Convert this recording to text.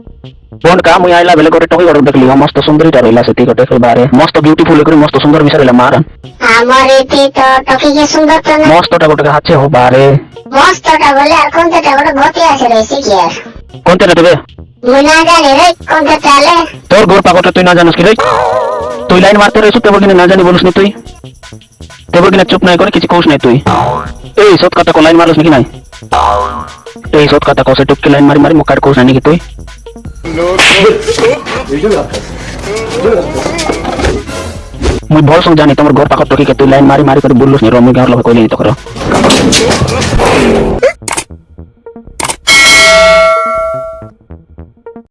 হো বড়কা মুই আইলা বেলে গোটে টকি গড় দেখলি হো, মস্ত সুন্দরীটা রইলা সেতি গোটে বারে মস্ত বিউটিফুল করে মস্ত সুন্দর মিশা রইলা মার हमारी थी तो टोकी के सुंदर तो ना মস্তটা গোটে হাতে হো বারে मस्त टा बोले और कौन सा टा बोले बहुत ही ऐसे रही सी किया কোনটা দেবে मुना जाने रे कौन सा चाले তোর গোর পাকটা তুই না জানিস কি রে তুই লাইন মারতে রয়েছ তেবর কিনা না জানি বলিস নি তুই তেবর কিনা চুপ নাই করে কিছু কৌস নাই তুই এই সৎ কথা কো লাইন মারলিস নাকি নাই এই সৎ কথা কসে টুককে লাইন মারি মারি মুখার কৌস নাই নাকি তুই मुझे बहुत समझाने तुम घर पाखत टोकी के लाइन मारी मारी कर बुल्लू ने रोमी के और लोग कोई नहीं तो करो।